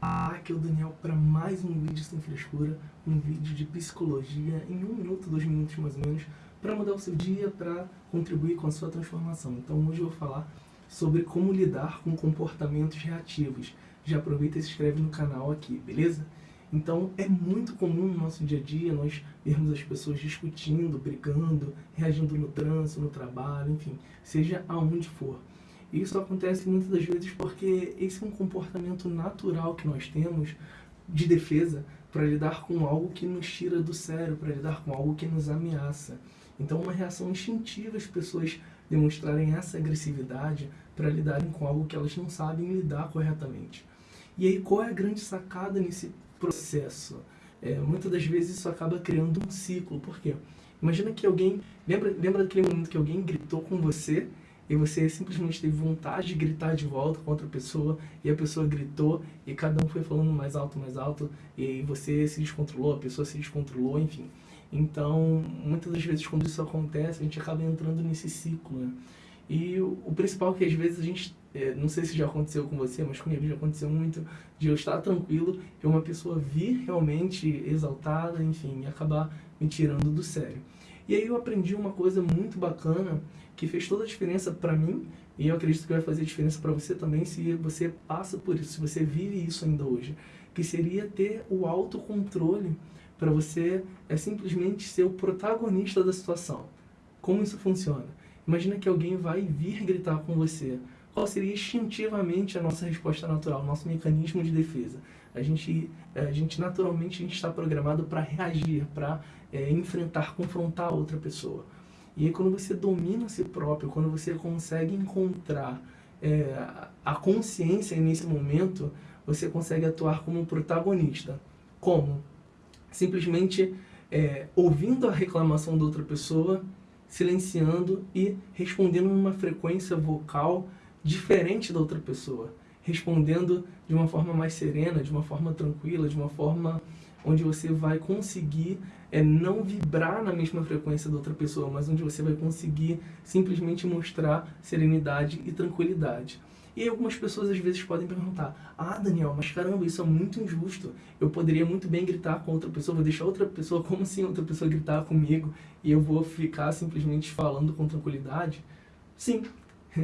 Aqui é o Daniel para mais um vídeo sem frescura, um vídeo de psicologia em um minuto, dois minutos mais ou menos, para mudar o seu dia, para contribuir com a sua transformação. Então hoje eu vou falar sobre como lidar com comportamentos reativos. Já aproveita e se inscreve no canal aqui, beleza? Então é muito comum no nosso dia a dia nós vermos as pessoas discutindo, brigando, reagindo no trânsito, no trabalho, enfim, seja aonde for. Isso acontece muitas das vezes porque esse é um comportamento natural que nós temos de defesa para lidar com algo que nos tira do sério, para lidar com algo que nos ameaça. Então, uma reação instintiva as pessoas demonstrarem essa agressividade para lidarem com algo que elas não sabem lidar corretamente. E aí, qual é a grande sacada nesse processo? É, muitas das vezes isso acaba criando um ciclo. Por quê? Imagina que alguém... Lembra, lembra daquele momento que alguém gritou com você e você simplesmente teve vontade de gritar de volta com outra pessoa e a pessoa gritou e cada um foi falando mais alto, mais alto e você se descontrolou, a pessoa se descontrolou, enfim. Então, muitas das vezes quando isso acontece, a gente acaba entrando nesse ciclo, né? E o, principal é que às vezes a gente, é, não sei se já aconteceu com você, mas comigo já aconteceu muito, de eu estar tranquilo e uma pessoa vir realmente exaltada, enfim, e acabar me tirando do sério. E aí eu aprendi uma coisa muito bacana que fez toda a diferença para mim e eu acredito que vai fazer diferença para você também se você passa por isso, se você vive isso ainda hoje, que seria ter o autocontrole para você é simplesmente ser o protagonista da situação. Como isso funciona? Imagina que alguém vai vir gritar com você. Qual seria instintivamente a nossa resposta natural, nosso mecanismo de defesa? A gente, a gente naturalmente a gente está programado para reagir, para é, enfrentar, confrontar outra pessoa. E aí quando você domina a si próprio, quando você consegue encontrar é, a consciência nesse momento, você consegue atuar como um protagonista. Como? Simplesmente é, ouvindo a reclamação da outra pessoa, silenciando e respondendo numa frequência vocal diferente da outra pessoa. Respondendo de uma forma mais serena, de uma forma tranquila, de uma forma onde você vai conseguir é, não vibrar na mesma frequência da outra pessoa, mas onde você vai conseguir simplesmente mostrar serenidade e tranquilidade. E algumas pessoas às vezes podem perguntar, ah Daniel, mas caramba, isso é muito injusto, eu poderia muito bem gritar com outra pessoa, vou deixar outra pessoa, como assim outra pessoa gritar comigo e eu vou ficar simplesmente falando com tranquilidade? Sim,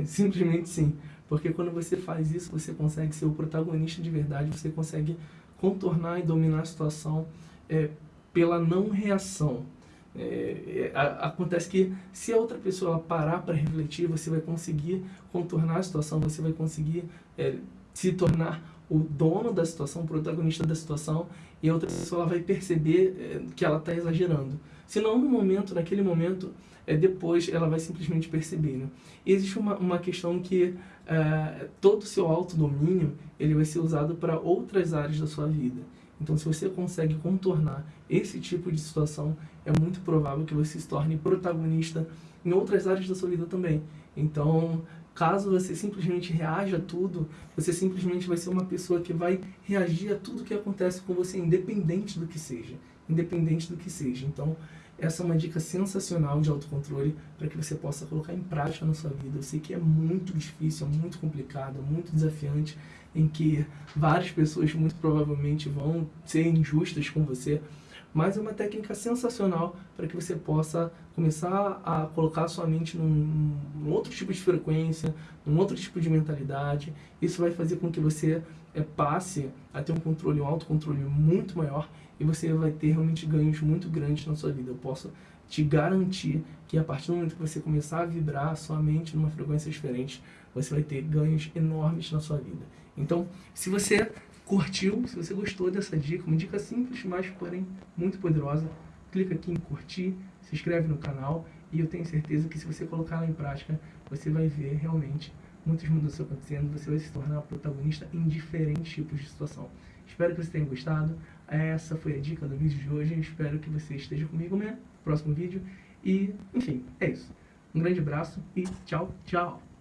simplesmente sim, porque quando você faz isso, você consegue ser o protagonista de verdade, você consegue contornar e dominar a situação é, pela não reação. É, é, acontece que se a outra pessoa parar para refletir, você vai conseguir contornar a situação, você vai conseguir é, se tornar o dono da situação, o protagonista da situação, e a outra pessoa vai perceber é, que ela está exagerando. Se não no momento, naquele momento, é, depois ela vai simplesmente perceber. Né? E existe uma, uma questão que é, todo o seu autodomínio ele vai ser usado para outras áreas da sua vida. Então, se você consegue contornar esse tipo de situação, é muito provável que você se torne protagonista em outras áreas da sua vida também. Então, caso você simplesmente reaja a tudo, você simplesmente vai ser uma pessoa que vai reagir a tudo que acontece com você, independente do que seja. Independente do que seja. Então, essa é uma dica sensacional de autocontrole para que você possa colocar em prática na sua vida. Eu sei que é muito difícil, é muito complicado, é muito desafiante, em que várias pessoas muito provavelmente vão ser injustas com você, mas é uma técnica sensacional para que você possa começar a colocar sua mente num, num, outro tipo de frequência, num outro tipo de mentalidade. Isso vai fazer com que você é, passe a ter um controle, um autocontrole muito maior e você vai ter realmente ganhos muito grandes na sua vida. Eu posso te garantir que a partir do momento que você começar a vibrar a sua mente numa frequência diferente, você vai ter ganhos enormes na sua vida. Então, se você curtiu, se você gostou dessa dica, uma dica simples, mas porém muito poderosa, clica aqui em curtir, se inscreve no canal e eu tenho certeza que se você colocar ela em prática, você vai ver realmente muitas mudanças acontecendo, você vai se tornar protagonista em diferentes tipos de situação. Espero que você tenha gostado. Essa foi a dica do vídeo de hoje. Espero que você esteja comigo no próximo vídeo. E, enfim, é isso. Um grande abraço e tchau, tchau!